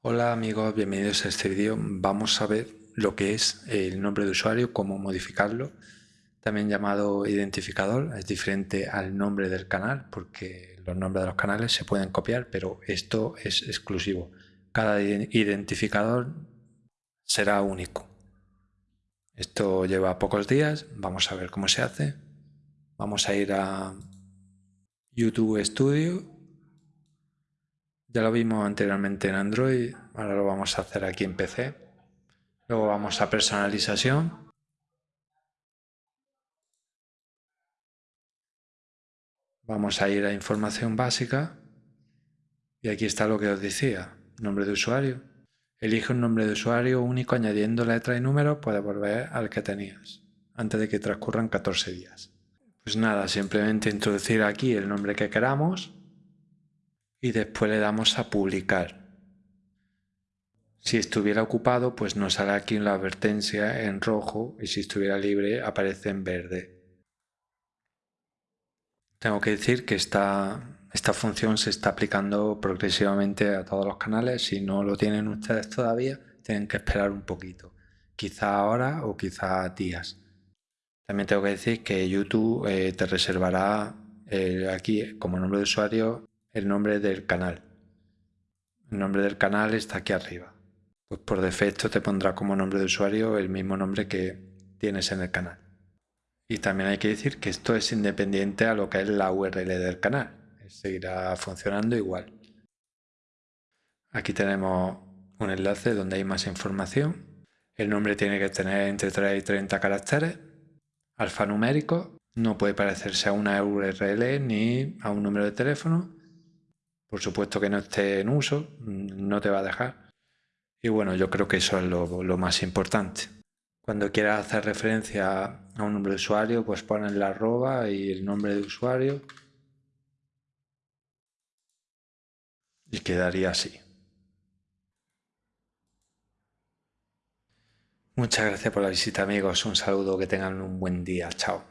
Hola amigos, bienvenidos a este vídeo. Vamos a ver lo que es el nombre de usuario, cómo modificarlo. También llamado identificador, es diferente al nombre del canal porque los nombres de los canales se pueden copiar, pero esto es exclusivo. Cada identificador será único. Esto lleva pocos días, vamos a ver cómo se hace. Vamos a ir a YouTube Studio ya lo vimos anteriormente en Android, ahora lo vamos a hacer aquí en PC. Luego vamos a personalización. Vamos a ir a información básica. Y aquí está lo que os decía, nombre de usuario. Elige un nombre de usuario único añadiendo letra y número, puedes volver al que tenías, antes de que transcurran 14 días. Pues nada, simplemente introducir aquí el nombre que queramos y después le damos a publicar. Si estuviera ocupado, pues nos sale aquí la advertencia en rojo y si estuviera libre aparece en verde. Tengo que decir que esta, esta función se está aplicando progresivamente a todos los canales. Si no lo tienen ustedes todavía, tienen que esperar un poquito. Quizá ahora o quizá días. También tengo que decir que YouTube eh, te reservará eh, aquí como nombre de usuario el nombre del canal. El nombre del canal está aquí arriba. Pues por defecto te pondrá como nombre de usuario el mismo nombre que tienes en el canal. Y también hay que decir que esto es independiente a lo que es la URL del canal. Seguirá funcionando igual. Aquí tenemos un enlace donde hay más información. El nombre tiene que tener entre 3 y 30 caracteres. Alfanumérico. No puede parecerse a una URL ni a un número de teléfono por supuesto que no esté en uso, no te va a dejar. Y bueno, yo creo que eso es lo, más importante. Cuando quieras hacer referencia a un nombre de usuario, pues pones la arroba y el nombre de usuario. Y quedaría así. Muchas gracias por la visita amigos, un saludo, que tengan un buen día, chao.